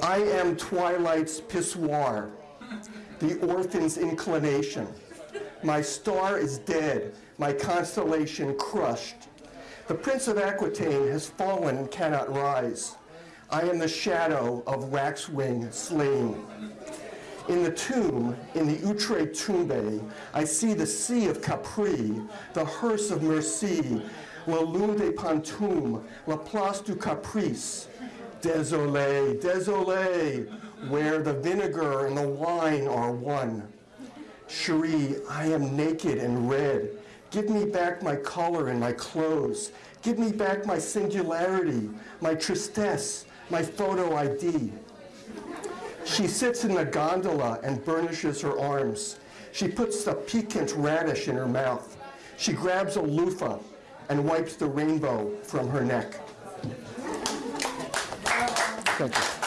I am twilight's pissoir, the orphan's inclination. My star is dead, my constellation crushed. The Prince of Aquitaine has fallen and cannot rise. I am the shadow of waxwing slain. In the tomb, in the Outre Tombe, I see the sea of Capri, the hearse of Merci, la lune de Pantoum, la place du Caprice. Désolé, désolé, where the vinegar and the wine are one. Cherie, I am naked and red. Give me back my color and my clothes. Give me back my singularity, my tristesse, my photo ID. She sits in the gondola and burnishes her arms. She puts the piquant radish in her mouth. She grabs a loofah and wipes the rainbow from her neck. You.